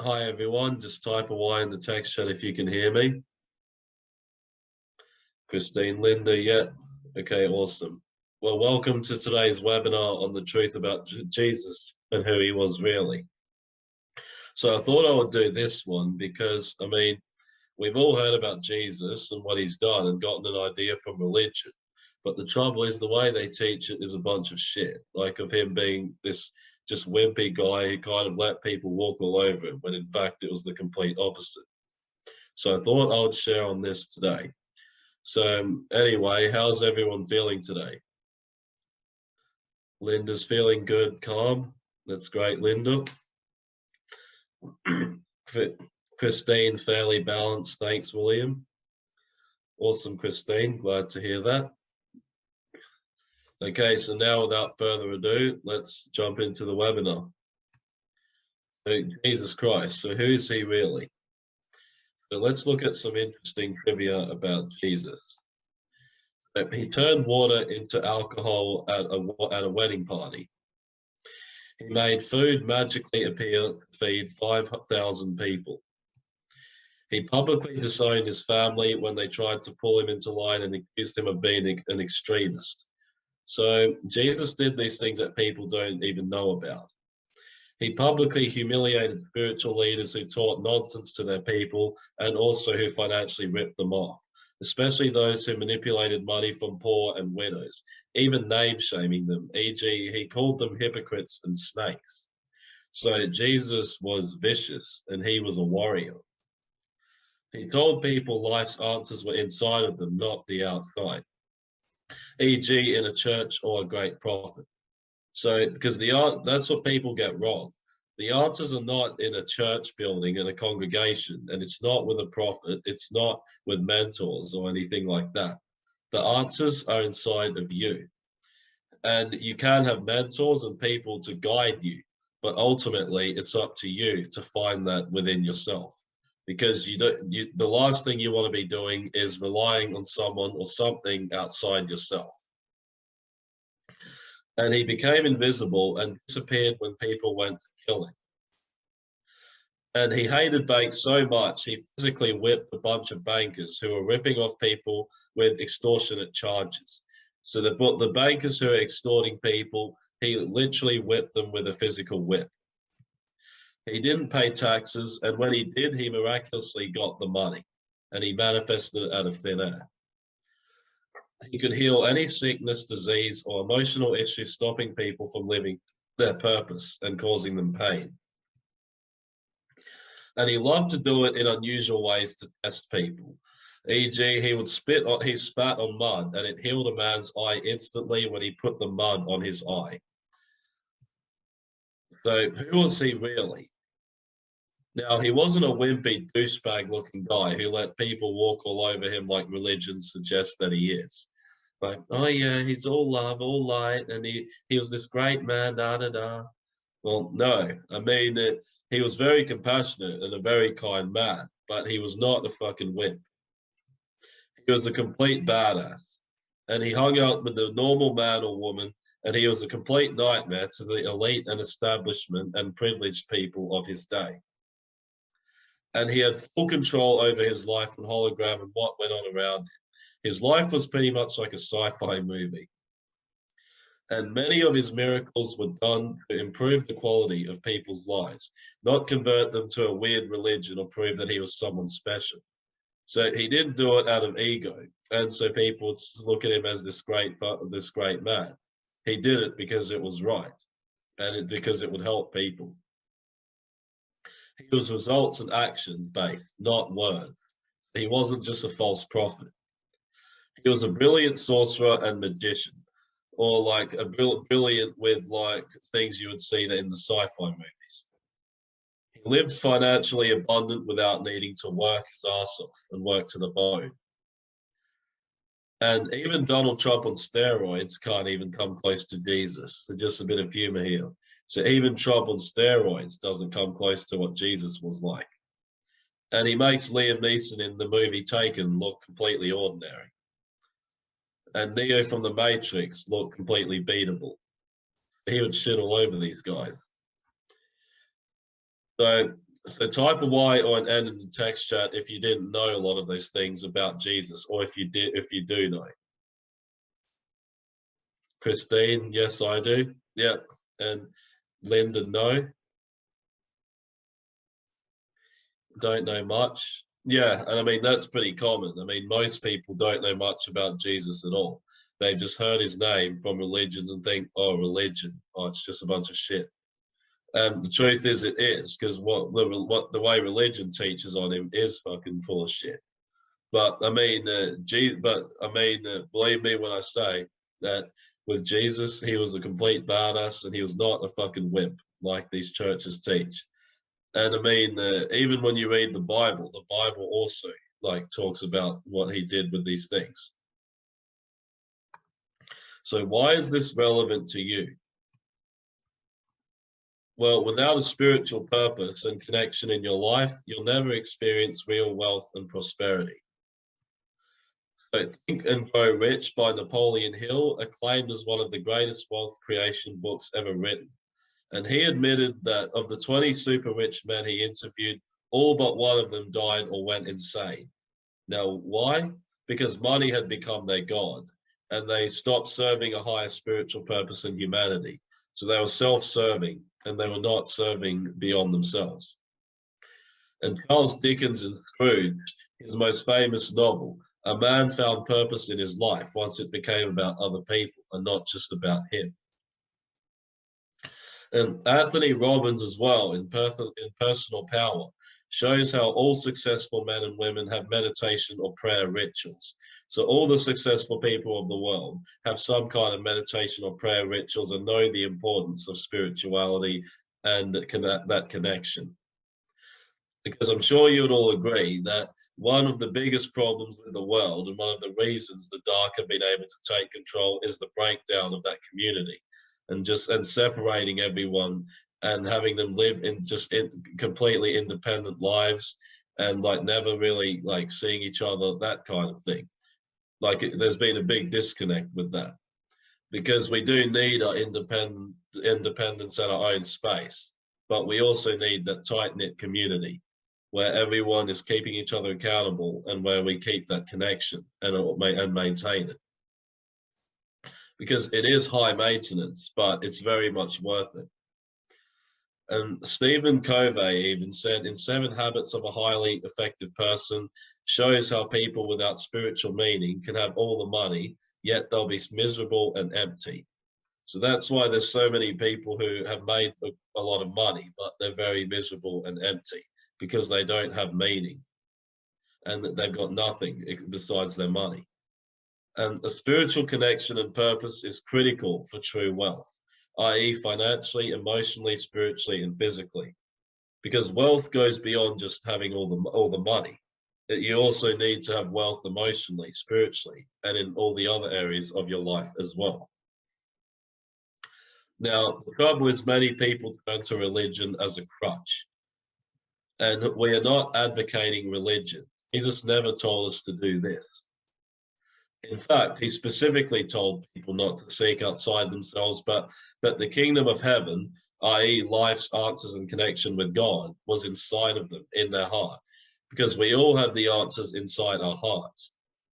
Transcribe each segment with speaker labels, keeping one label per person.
Speaker 1: Hi everyone, just type a Y in the text chat if you can hear me. Christine, Linda, yeah. Okay, awesome. Well, welcome to today's webinar on the truth about Jesus and who he was really. So I thought I would do this one because, I mean, we've all heard about Jesus and what he's done and gotten an idea from religion. But the trouble is the way they teach it is a bunch of shit, like of him being this just wimpy guy who kind of let people walk all over him, when in fact it was the complete opposite. So I thought I would share on this today. So um, anyway, how's everyone feeling today? Linda's feeling good, calm. That's great, Linda. Christine, fairly balanced. Thanks, William. Awesome, Christine. Glad to hear that. Okay, so now without further ado, let's jump into the webinar. So Jesus Christ, so who is he really? So let's look at some interesting trivia about Jesus. He turned water into alcohol at a, at a wedding party. He made food magically appear to feed 5,000 people. He publicly disowned his family when they tried to pull him into line and accused him of being an extremist. So Jesus did these things that people don't even know about. He publicly humiliated spiritual leaders who taught nonsense to their people and also who financially ripped them off, especially those who manipulated money from poor and widows, even name shaming them, e.g. he called them hypocrites and snakes. So Jesus was vicious and he was a warrior. He told people life's answers were inside of them, not the outside e.g. in a church or a great prophet. So, because the that's what people get wrong. The answers are not in a church building, in a congregation, and it's not with a prophet, it's not with mentors or anything like that. The answers are inside of you. And you can have mentors and people to guide you, but ultimately it's up to you to find that within yourself because you don't you the last thing you want to be doing is relying on someone or something outside yourself. And he became invisible and disappeared when people went to kill him and he hated banks so much he physically whipped a bunch of bankers who were ripping off people with extortionate charges. So the, the bankers who are extorting people he literally whipped them with a physical whip he didn't pay taxes, and when he did, he miraculously got the money, and he manifested it out of thin air. He could heal any sickness, disease, or emotional issue stopping people from living their purpose and causing them pain. And he loved to do it in unusual ways to test people. E.g., he would spit on, he spat on mud and it healed a man's eye instantly when he put the mud on his eye. So who was he really? Now, he wasn't a wimpy douchebag looking guy who let people walk all over him like religion suggests that he is. Like, oh yeah, he's all love, all light, and he, he was this great man, da da da. Well, no, I mean, it, he was very compassionate and a very kind man, but he was not a fucking wimp. He was a complete badass, and he hung out with the normal man or woman, and he was a complete nightmare to the elite and establishment and privileged people of his day and he had full control over his life and hologram and what went on around him. His life was pretty much like a sci-fi movie. And many of his miracles were done to improve the quality of people's lives, not convert them to a weird religion or prove that he was someone special. So he didn't do it out of ego. And so people would look at him as this great, this great man. He did it because it was right and it, because it would help people. He was results and action based, not words. He wasn't just a false prophet. He was a brilliant sorcerer and magician, or like a brilliant with like things you would see in the sci-fi movies. He lived financially abundant without needing to work his ass off and work to the bone. And even Donald Trump on steroids can't even come close to Jesus. So just a bit of humor here. So even Trump on steroids doesn't come close to what Jesus was like. And he makes Liam Neeson in the movie Taken look completely ordinary. And Neo from The Matrix look completely beatable. He would shit all over these guys. So the type of Y or an N in the text chat if you didn't know a lot of those things about Jesus, or if you did, if you do know. Christine, yes, I do. Yep. And Linda, no. Don't know much. Yeah, and I mean that's pretty common. I mean most people don't know much about Jesus at all. They've just heard his name from religions and think, oh, religion, oh, it's just a bunch of shit. And the truth is, it is because what the what the way religion teaches on him is fucking full of shit. But I mean, uh, but I mean, uh, believe me when I say that with Jesus, he was a complete badass and he was not a fucking wimp like these churches teach. And I mean, uh, even when you read the Bible, the Bible also like talks about what he did with these things. So why is this relevant to you? Well, without a spiritual purpose and connection in your life, you'll never experience real wealth and prosperity. So Think and Grow Rich by Napoleon Hill, acclaimed as one of the greatest wealth creation books ever written. And he admitted that of the 20 super rich men he interviewed, all but one of them died or went insane. Now, why? Because money had become their God and they stopped serving a higher spiritual purpose in humanity. So they were self serving and they were not serving beyond themselves. And Charles Dickens' Scrooge, his most famous novel, a man found purpose in his life once it became about other people and not just about him. And Anthony Robbins as well in, in Personal Power shows how all successful men and women have meditation or prayer rituals. So all the successful people of the world have some kind of meditation or prayer rituals and know the importance of spirituality and that connection. Because I'm sure you would all agree that one of the biggest problems with the world and one of the reasons the dark have been able to take control is the breakdown of that community and just and separating everyone and having them live in just in completely independent lives and like never really like seeing each other that kind of thing. Like it, there's been a big disconnect with that because we do need our independent independence and our own space but we also need that tight-knit community where everyone is keeping each other accountable and where we keep that connection and, uh, and maintain it. Because it is high maintenance, but it's very much worth it. And Stephen Covey even said in Seven Habits of a Highly Effective Person shows how people without spiritual meaning can have all the money, yet they'll be miserable and empty. So that's why there's so many people who have made a, a lot of money, but they're very miserable and empty because they don't have meaning and they've got nothing besides their money. And a spiritual connection and purpose is critical for true wealth, i.e. financially, emotionally, spiritually, and physically. Because wealth goes beyond just having all the, all the money. You also need to have wealth emotionally, spiritually, and in all the other areas of your life as well. Now, the trouble is many people turn to religion as a crutch and we are not advocating religion. Jesus never told us to do this. In fact, he specifically told people not to seek outside themselves, but that the kingdom of heaven, i.e. life's answers and connection with God, was inside of them, in their heart. Because we all have the answers inside our hearts.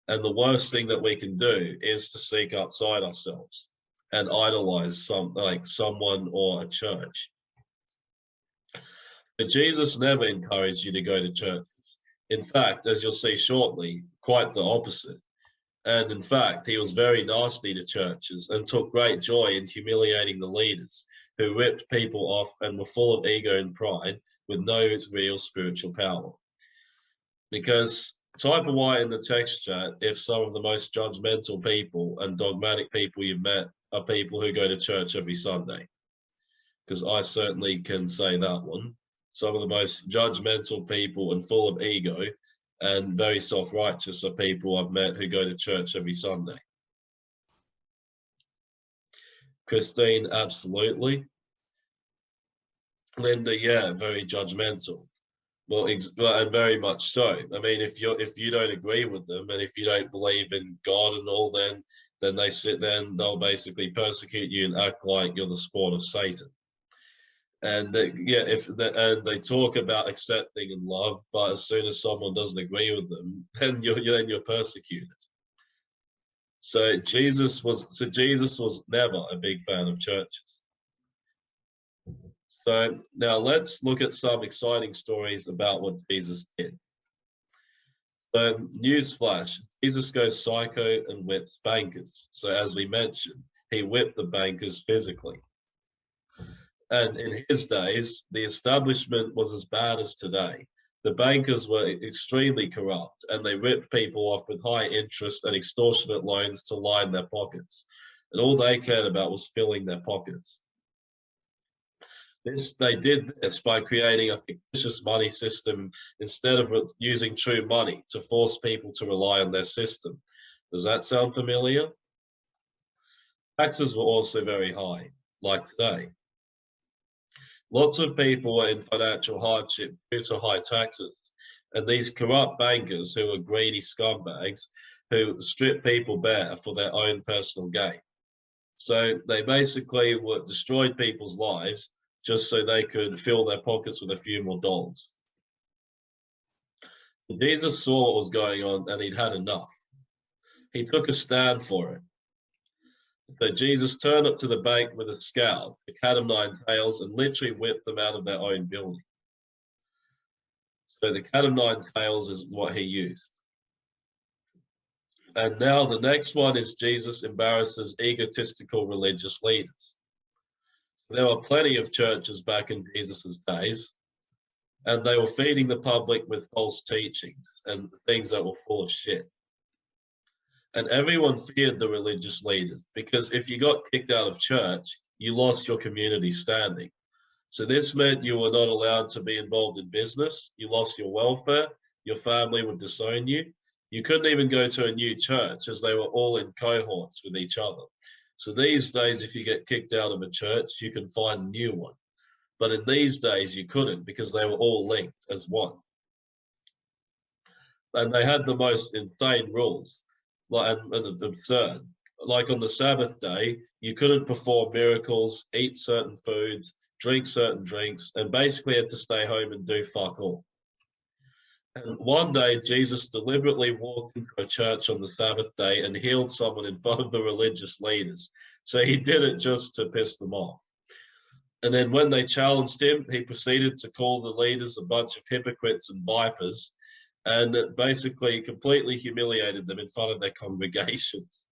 Speaker 1: And the worst thing that we can do is to seek outside ourselves and idolize some like someone or a church. But Jesus never encouraged you to go to church. In fact, as you'll see shortly, quite the opposite. And in fact, he was very nasty to churches and took great joy in humiliating the leaders who ripped people off and were full of ego and pride with no real spiritual power. Because type of Y in the text chat if some of the most judgmental people and dogmatic people you've met are people who go to church every Sunday. Because I certainly can say that one some of the most judgmental people and full of ego and very self-righteous are people I've met who go to church every Sunday. Christine, absolutely. Linda, yeah, very judgmental. Well, and very much so. I mean, if you if you don't agree with them and if you don't believe in God and all, then then they sit there and they'll basically persecute you and act like you're the spawn of Satan. And they, yeah, if the, and they talk about accepting and love, but as soon as someone doesn't agree with them, then you're then you're persecuted. So Jesus was so Jesus was never a big fan of churches. So now let's look at some exciting stories about what Jesus did. So newsflash, Jesus goes psycho and whips bankers. So as we mentioned, he whipped the bankers physically. And in his days, the establishment was as bad as today. The bankers were extremely corrupt and they ripped people off with high interest and extortionate loans to line their pockets. And all they cared about was filling their pockets. This, they did this by creating a fictitious money system instead of using true money to force people to rely on their system. Does that sound familiar? Taxes were also very high, like today. Lots of people were in financial hardship due to high taxes, and these corrupt bankers who were greedy scumbags who stripped people bare for their own personal gain. So they basically were destroyed people's lives just so they could fill their pockets with a few more dollars. Jesus saw what was going on and he'd had enough. He took a stand for it. So Jesus turned up to the bank with a scout, the cat of nine tails, and literally whipped them out of their own building. So the cat of nine tails is what he used. And now the next one is Jesus embarrasses egotistical religious leaders. There were plenty of churches back in Jesus's days, and they were feeding the public with false teachings and things that were full of shit and everyone feared the religious leaders because if you got kicked out of church, you lost your community standing. So this meant you were not allowed to be involved in business. You lost your welfare. Your family would disown you. You couldn't even go to a new church as they were all in cohorts with each other. So these days, if you get kicked out of a church, you can find a new one. But in these days, you couldn't because they were all linked as one. And they had the most insane rules like and, and absurd. Like on the Sabbath day, you couldn't perform miracles, eat certain foods, drink certain drinks, and basically had to stay home and do fuck all. And one day, Jesus deliberately walked into a church on the Sabbath day and healed someone in front of the religious leaders. So he did it just to piss them off. And then when they challenged him, he proceeded to call the leaders a bunch of hypocrites and vipers and basically completely humiliated them in front of their congregations.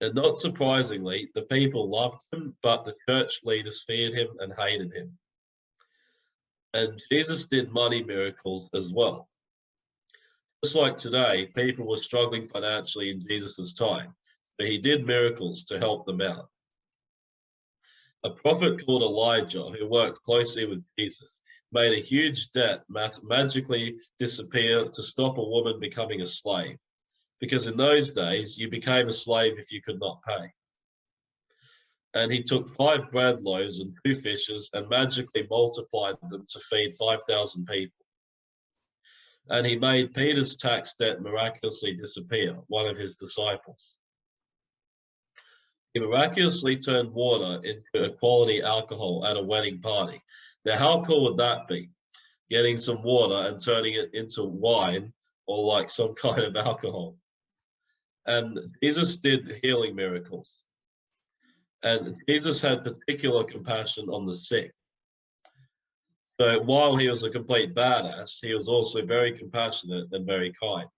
Speaker 1: And not surprisingly, the people loved him, but the church leaders feared him and hated him. And Jesus did money miracles as well. Just like today, people were struggling financially in Jesus's time, but he did miracles to help them out. A prophet called Elijah, who worked closely with Jesus, made a huge debt magically disappear to stop a woman becoming a slave. Because in those days, you became a slave if you could not pay. And he took five bread loaves and two fishes and magically multiplied them to feed 5,000 people. And he made Peter's tax debt miraculously disappear, one of his disciples. He miraculously turned water into a quality alcohol at a wedding party now, how cool would that be? Getting some water and turning it into wine or like some kind of alcohol. And Jesus did healing miracles. And Jesus had particular compassion on the sick. So while he was a complete badass, he was also very compassionate and very kind.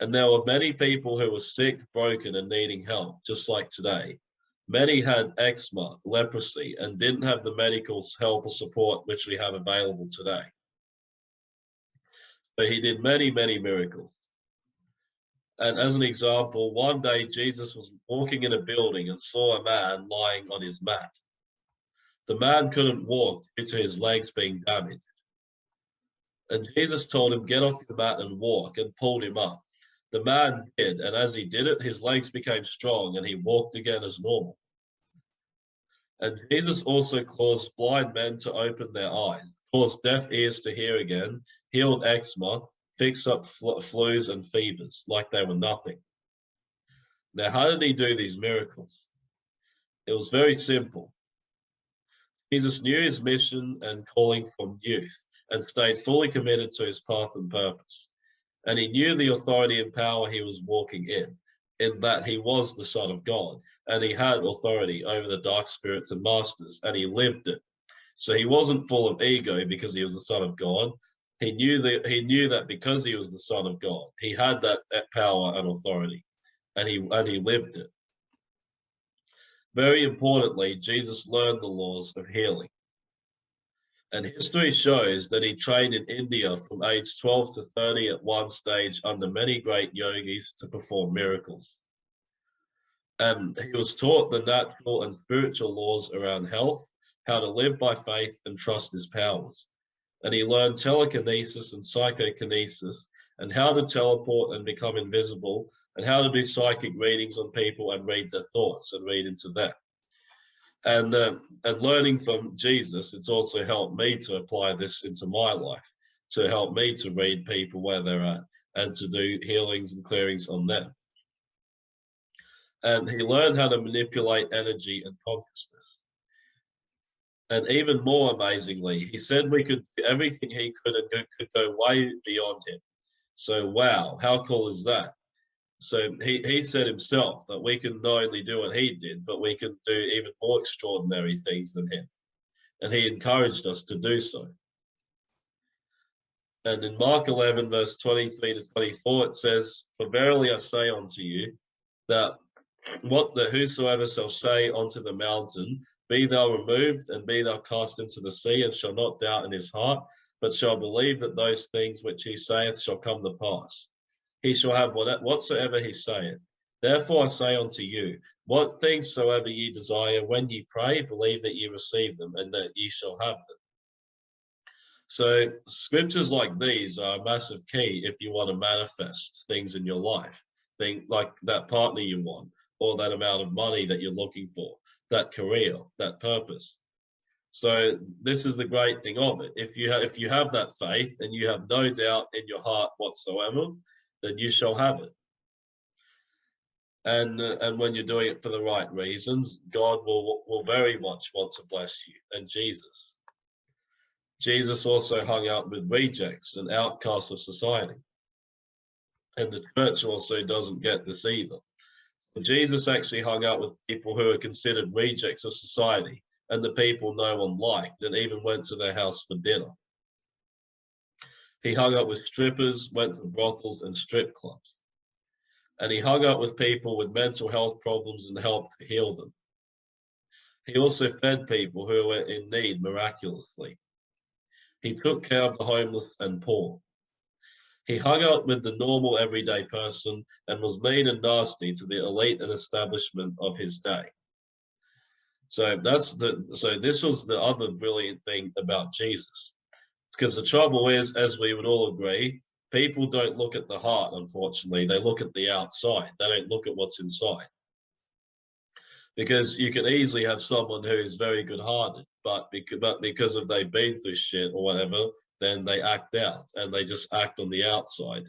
Speaker 1: And there were many people who were sick, broken, and needing help, just like today. Many had eczema, leprosy, and didn't have the medical help or support which we have available today. But he did many, many miracles. And as an example, one day Jesus was walking in a building and saw a man lying on his mat. The man couldn't walk due to his legs being damaged. And Jesus told him, Get off the mat and walk, and pulled him up. The man did, and as he did it, his legs became strong and he walked again as normal. And Jesus also caused blind men to open their eyes, caused deaf ears to hear again, healed eczema, fixed up fl flus and fevers like they were nothing. Now, how did he do these miracles? It was very simple. Jesus knew his mission and calling from youth and stayed fully committed to his path and purpose. And he knew the authority and power he was walking in, in that he was the Son of God, and he had authority over the dark spirits and masters, and he lived it. So he wasn't full of ego because he was the Son of God. He knew that he knew that because he was the Son of God, he had that, power and authority, and he and he lived it. Very importantly, Jesus learned the laws of healing. And history shows that he trained in India from age 12 to 30 at one stage under many great yogis to perform miracles. And he was taught the natural and spiritual laws around health, how to live by faith and trust his powers. And he learned telekinesis and psychokinesis and how to teleport and become invisible and how to do psychic readings on people and read their thoughts and read into them and uh, and learning from Jesus, it's also helped me to apply this into my life, to help me to read people where they're at and to do healings and clearings on them. And he learned how to manipulate energy and consciousness. And even more amazingly, he said we could everything he could and could go way beyond him. So wow, how cool is that? So he, he said himself that we can not only do what he did, but we can do even more extraordinary things than him. And he encouraged us to do so. And in Mark 11, verse 23 to 24, it says, For verily I say unto you, that what the whosoever shall say unto the mountain, Be thou removed, and be thou cast into the sea, and shall not doubt in his heart, but shall believe that those things which he saith shall come to pass he shall have what, whatsoever he saith. Therefore I say unto you, what things soever ye desire, when ye pray, believe that ye receive them, and that ye shall have them. So scriptures like these are a massive key if you want to manifest things in your life. Think like that partner you want, or that amount of money that you're looking for, that career, that purpose. So this is the great thing of it. If you if you have that faith and you have no doubt in your heart whatsoever, then you shall have it. And and when you're doing it for the right reasons, God will will very much want to bless you. And Jesus, Jesus also hung out with rejects and outcasts of society. And the church also doesn't get this either. Jesus actually hung out with people who are considered rejects of society and the people no one liked and even went to their house for dinner. He hung out with strippers, went to brothels and strip clubs. And he hung out with people with mental health problems and helped heal them. He also fed people who were in need miraculously. He took care of the homeless and poor. He hung out with the normal everyday person and was mean and nasty to the elite and establishment of his day. So that's the so this was the other brilliant thing about Jesus. Because the trouble is, as we would all agree, people don't look at the heart, unfortunately. They look at the outside. They don't look at what's inside. Because you can easily have someone who is very good-hearted, but because, but because of they've been through shit or whatever, then they act out and they just act on the outside.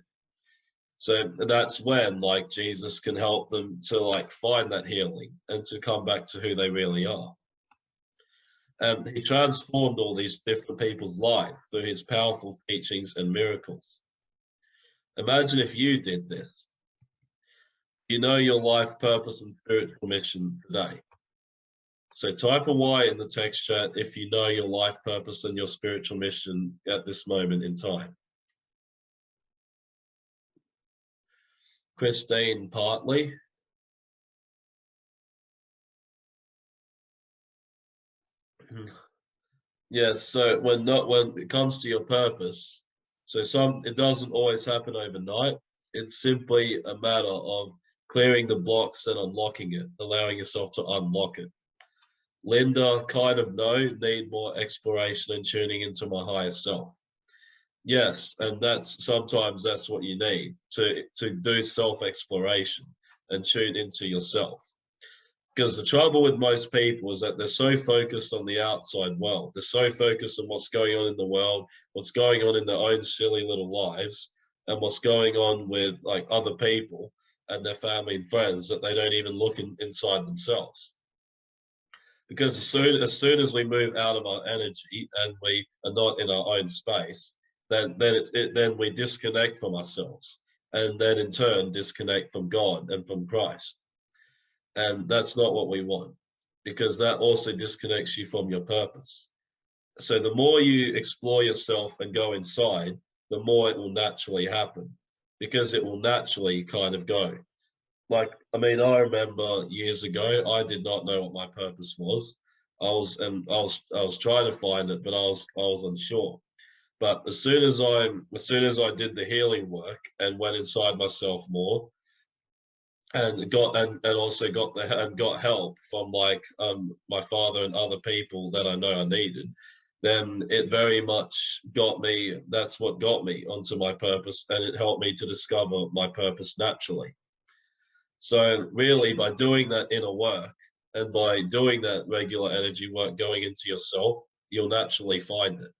Speaker 1: So that's when like Jesus can help them to like find that healing and to come back to who they really are. Um, he transformed all these different people's lives through his powerful teachings and miracles. Imagine if you did this. You know your life purpose and spiritual mission today. So type a Y in the text chat if you know your life purpose and your spiritual mission at this moment in time. Christine Partly, Yes, so when not when it comes to your purpose, so some it doesn't always happen overnight. It's simply a matter of clearing the blocks and unlocking it, allowing yourself to unlock it. Linda, kind of no, need more exploration and tuning into my higher self. Yes, and that's sometimes that's what you need to to do self exploration and tune into yourself. Because the trouble with most people is that they're so focused on the outside world. They're so focused on what's going on in the world, what's going on in their own silly little lives, and what's going on with like other people and their family and friends that they don't even look in, inside themselves. because as soon as soon as we move out of our energy and we are not in our own space, then then it's it, then we disconnect from ourselves, and then in turn disconnect from God and from Christ, and that's not what we want, because that also disconnects you from your purpose. So the more you explore yourself and go inside, the more it will naturally happen, because it will naturally kind of go like I mean, I remember years ago, I did not know what my purpose was. I was and I was I was trying to find it, but I was I was unsure. But as soon as I as soon as I did the healing work and went inside myself more, and got and, and also got the and got help from like um my father and other people that I know I needed, then it very much got me. That's what got me onto my purpose, and it helped me to discover my purpose naturally. So really by doing that inner work and by doing that regular energy work going into yourself, you'll naturally find it.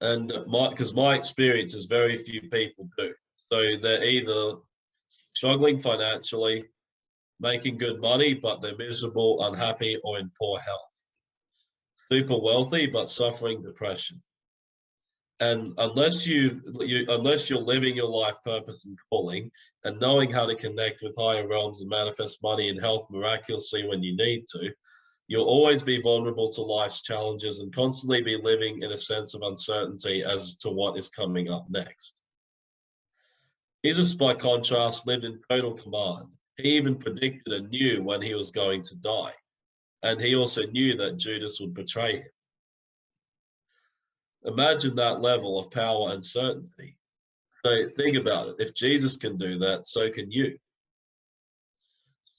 Speaker 1: And my, because my experience is very few people do. So they're either struggling financially, making good money, but they're miserable, unhappy, or in poor health. Super wealthy, but suffering depression and unless you, you unless you're living your life purpose and calling and knowing how to connect with higher realms and manifest money and health miraculously when you need to you'll always be vulnerable to life's challenges and constantly be living in a sense of uncertainty as to what is coming up next jesus by contrast lived in total command he even predicted and knew when he was going to die and he also knew that judas would betray him Imagine that level of power and certainty. So think about it. If Jesus can do that, so can you.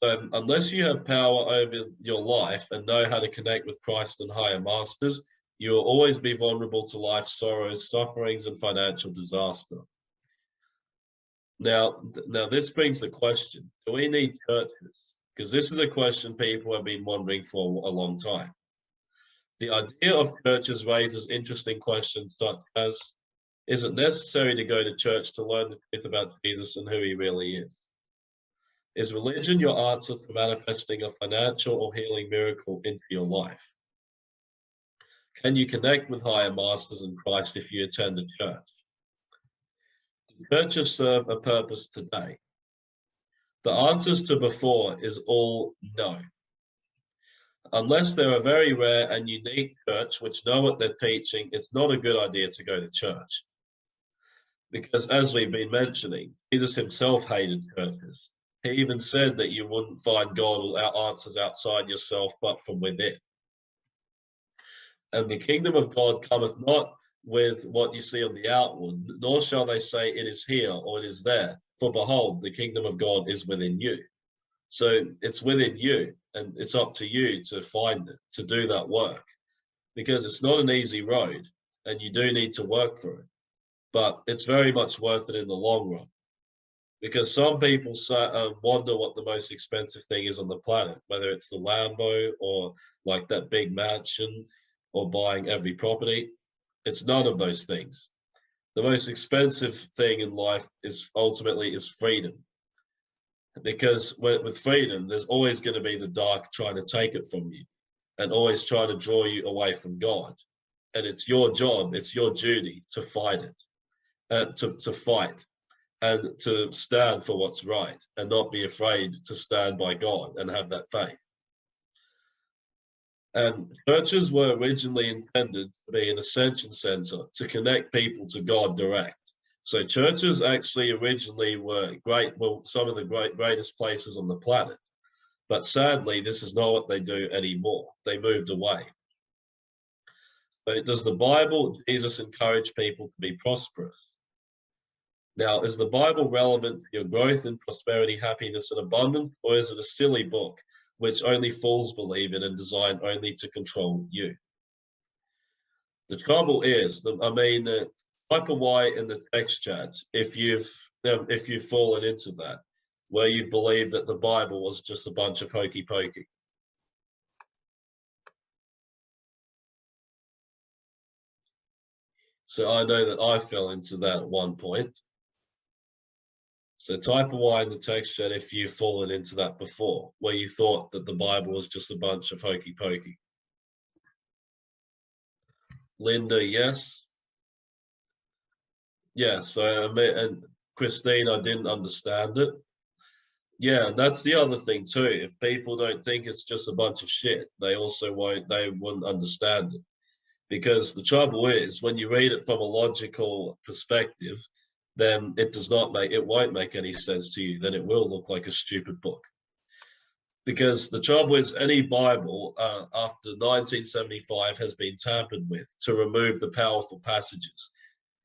Speaker 1: So um, unless you have power over your life and know how to connect with Christ and higher masters, you will always be vulnerable to life's sorrows, sufferings, and financial disaster. Now, now this brings the question: Do we need churches? Because this is a question people have been wondering for a long time. The idea of churches raises interesting questions such as, is it necessary to go to church to learn the truth about Jesus and who he really is? Is religion your answer to manifesting a financial or healing miracle into your life? Can you connect with higher masters in Christ if you attend a church? Churches serve a purpose today? The answers to before is all no unless they're a very rare and unique church which know what they're teaching, it's not a good idea to go to church. Because as we've been mentioning, Jesus himself hated churches. He even said that you wouldn't find God answers outside yourself, but from within. And the kingdom of God cometh not with what you see on the outward, nor shall they say it is here or it is there. For behold, the kingdom of God is within you. So it's within you and it's up to you to find it, to do that work because it's not an easy road and you do need to work for it. But it's very much worth it in the long run because some people say, uh, wonder what the most expensive thing is on the planet, whether it's the Lambo or like that big mansion or buying every property. It's none of those things. The most expensive thing in life is ultimately is freedom because with freedom, there's always going to be the dark trying to take it from you and always trying to draw you away from God. And it's your job, it's your duty to fight it, uh, to, to fight and to stand for what's right and not be afraid to stand by God and have that faith. And churches were originally intended to be an ascension center to connect people to God direct. So churches actually originally were great, well, some of the great greatest places on the planet. But sadly, this is not what they do anymore. They moved away. But does the Bible, Jesus encourage people to be prosperous? Now, is the Bible relevant to your growth in prosperity, happiness, and abundance, or is it a silly book which only fools believe in and designed only to control you? The trouble is, I mean, uh, type a Y in the text chat if you've um, if you've fallen into that, where you believe that the Bible was just a bunch of hokey pokey. So I know that I fell into that at one point. So type Y in the text chat if you've fallen into that before, where you thought that the Bible was just a bunch of hokey pokey. Linda, yes. Yeah, so I mean, and Christine, I didn't understand it. Yeah, that's the other thing too. If people don't think it's just a bunch of shit, they also won't, they wouldn't understand it. Because the trouble is, when you read it from a logical perspective, then it does not make, it won't make any sense to you. Then it will look like a stupid book. Because the trouble is, any Bible uh, after 1975 has been tampered with to remove the powerful passages.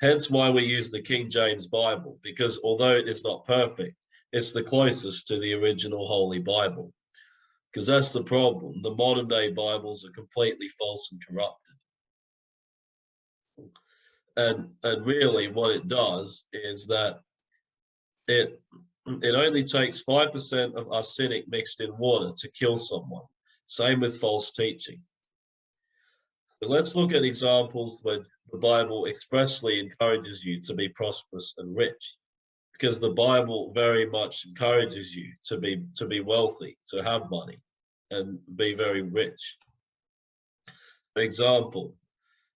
Speaker 1: Hence why we use the King James Bible, because although it is not perfect, it's the closest to the original Holy Bible. Because that's the problem. The modern day Bibles are completely false and corrupted. And, and really what it does is that it it only takes 5% of arsenic mixed in water to kill someone. Same with false teaching. So let's look at examples where the Bible expressly encourages you to be prosperous and rich because the Bible very much encourages you to be to be wealthy, to have money, and be very rich. For example,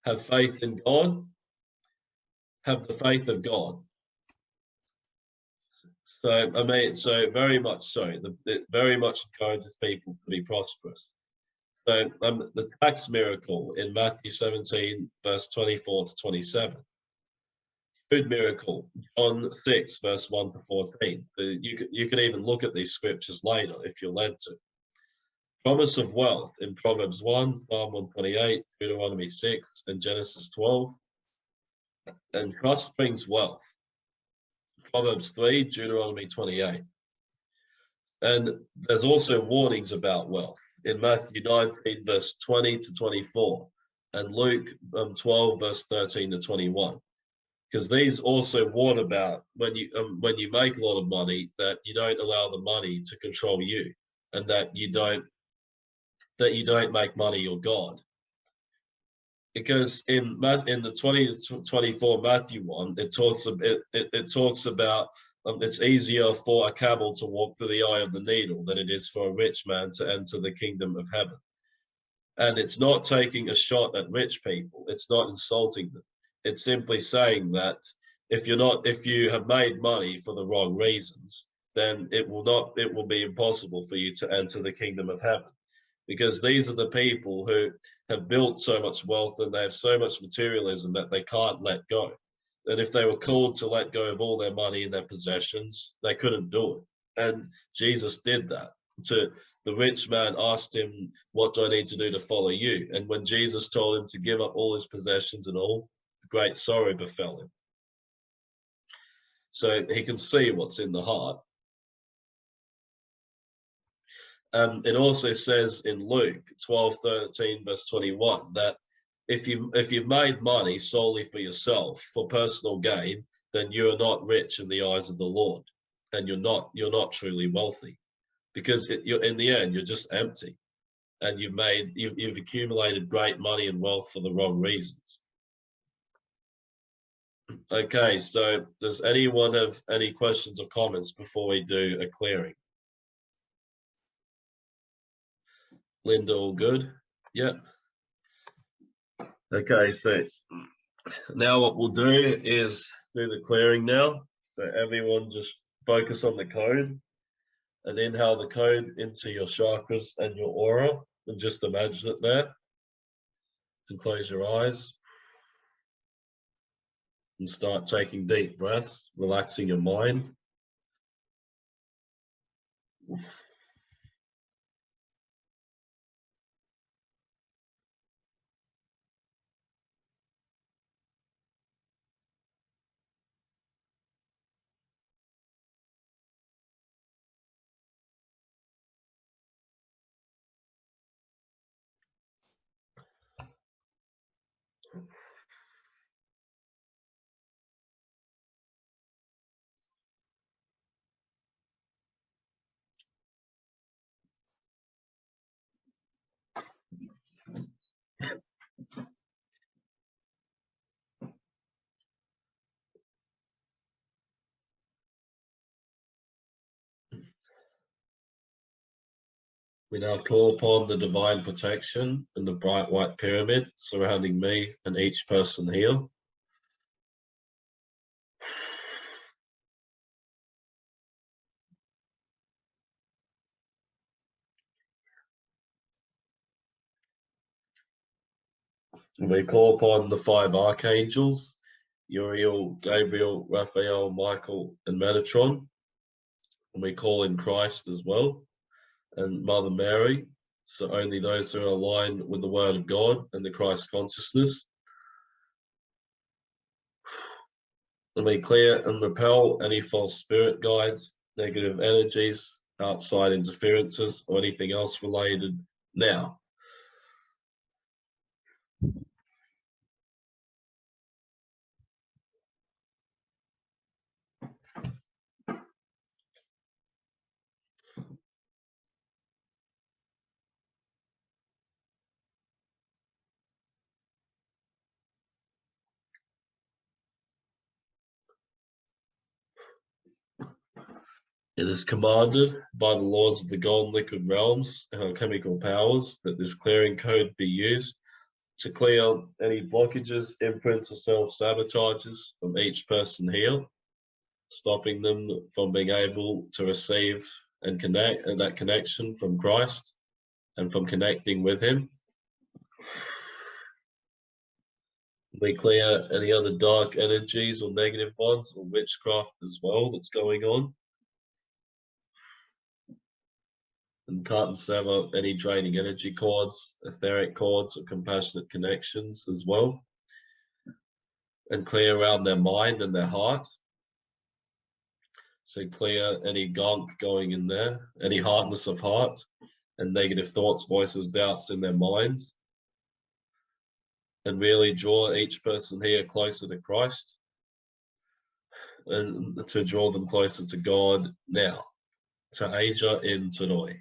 Speaker 1: have faith in God, have the faith of God. So I mean, so very much so. The, it very much encourages people to be prosperous. So um, the tax miracle in Matthew 17, verse 24 to 27 food miracle, John 6, verse 1 to 14. You can, you can even look at these scriptures later if you're led to. Promise of wealth in Proverbs 1, Psalm 128, Deuteronomy 6, and Genesis 12. And trust brings wealth. Proverbs 3, Deuteronomy 28. And there's also warnings about wealth in Matthew 19, verse 20 to 24, and Luke um, 12, verse 13 to 21 because these also warn about when you um, when you make a lot of money that you don't allow the money to control you and that you don't that you don't make money your god because in in the 20 to 24 matthew 1 it talks it, it, it talks about um, it's easier for a camel to walk through the eye of the needle than it is for a rich man to enter the kingdom of heaven. And it's not taking a shot at rich people. It's not insulting them. It's simply saying that if you're not, if you have made money for the wrong reasons, then it will not, it will be impossible for you to enter the kingdom of heaven. Because these are the people who have built so much wealth and they have so much materialism that they can't let go. And if they were called to let go of all their money and their possessions, they couldn't do it. And Jesus did that. To the rich man asked him, What do I need to do to follow you? And when Jesus told him to give up all his possessions and all, great sorrow befell him. So he can see what's in the heart. Um, it also says in Luke 12, 13, verse 21, that if you if you've made money solely for yourself for personal gain, then you are not rich in the eyes of the Lord, and you're not you're not truly wealthy, because it, you're in the end you're just empty, and you've made you've, you've accumulated great money and wealth for the wrong reasons. Okay, so does anyone have any questions or comments before we do a clearing? Linda, all good? Yep. Okay, so now what we'll do is do the clearing now. So everyone just focus on the code and inhale the code into your chakras and your aura and just imagine it there and close your eyes and start taking deep breaths, relaxing your mind. We now call upon the divine protection and the bright white pyramid surrounding me and each person here. we call upon the five archangels, Uriel, Gabriel, Raphael, Michael, and Metatron. And we call in Christ as well, and Mother Mary. So only those who are aligned with the Word of God and the Christ consciousness. And we clear and repel any false spirit guides, negative energies, outside interferences, or anything else related now. It is commanded by the laws of the golden liquid realms and alchemical powers that this clearing code be used to clear any blockages, imprints, or self-sabotages from each person here, stopping them from being able to receive and connect and that connection from Christ and from connecting with him. We clear any other dark energies or negative ones or witchcraft as well that's going on. And can't sever any draining energy cords, etheric cords, or compassionate connections as well. And clear around their mind and their heart. So clear any gunk going in there, any hardness of heart, and negative thoughts, voices, doubts in their minds. And really draw each person here closer to Christ and to draw them closer to God now. To Asia in Tanoi.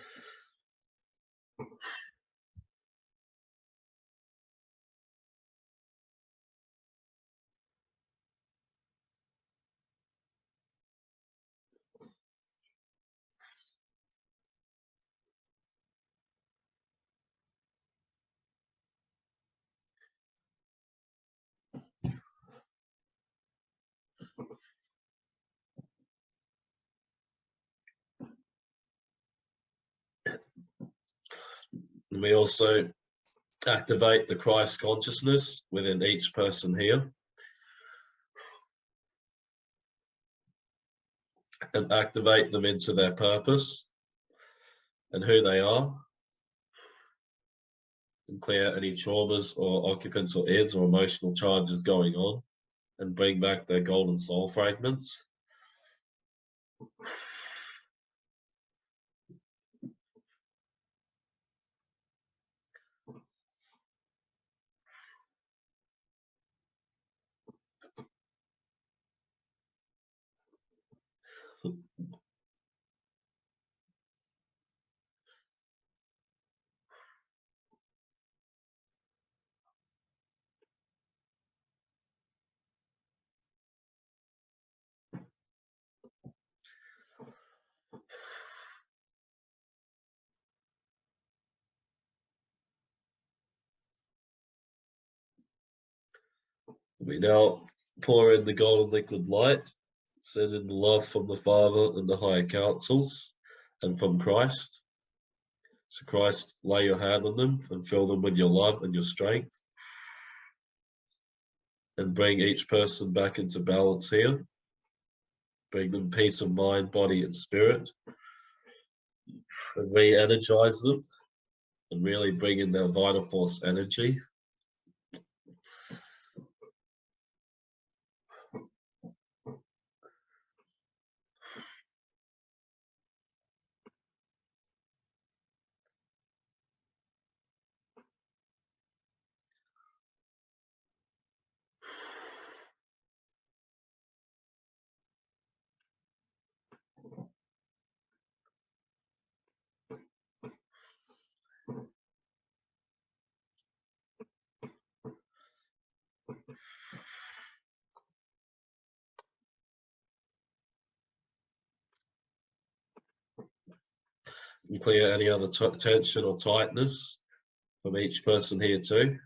Speaker 1: And we also activate the Christ consciousness within each person here. And activate them into their purpose and who they are. And clear any traumas or occupants or ids or emotional charges going on and bring back their golden soul fragments. We now pour in the golden liquid light, send in the love from the Father and the higher councils and from Christ. So Christ, lay your hand on them and fill them with your love and your strength. And bring each person back into balance here. Bring them peace of mind, body and spirit. And re-energize them and really bring in their vital force energy And clear any other tension or tightness from each person here too.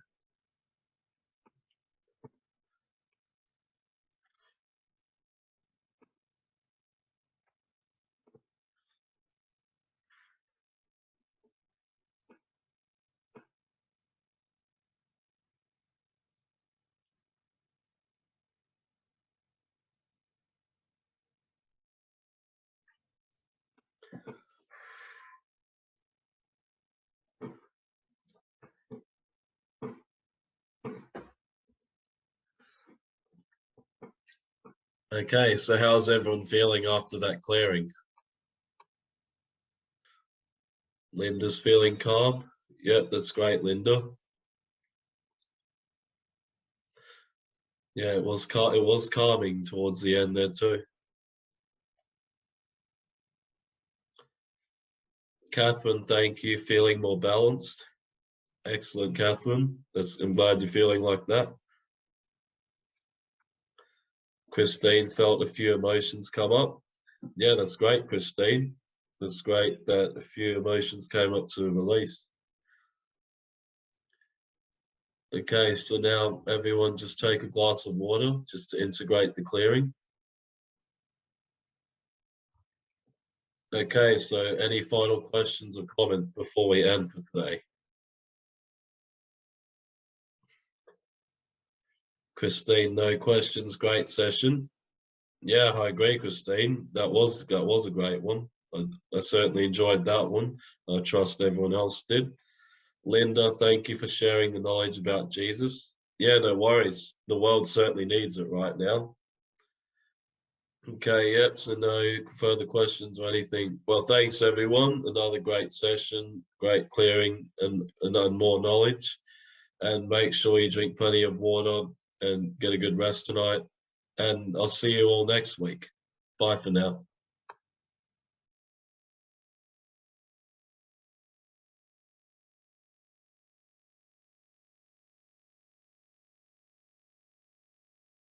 Speaker 1: Okay, so how's everyone feeling after that clearing? Linda's feeling calm. Yep, that's great, Linda. Yeah, it was cal- it was calming towards the end there too. Catherine, thank you. Feeling more balanced. Excellent, Catherine. That's, I'm glad you're feeling like that. Christine felt a few emotions come up. Yeah, that's great, Christine. That's great that a few emotions came up to release. Okay, so now everyone just take a glass of water just to integrate the clearing. Okay, so any final questions or comment before we end for today? Christine, no questions. Great session. Yeah, I agree, Christine. That was that was a great one. I, I certainly enjoyed that one. I trust everyone else did. Linda, thank you for sharing the knowledge about Jesus. Yeah, no worries. The world certainly needs it right now. Okay, yep, so no further questions or anything. Well, thanks everyone. Another great session, great clearing and, and more knowledge. And make sure you drink plenty of water and get a good rest tonight. And I'll see you all next week. Bye for now.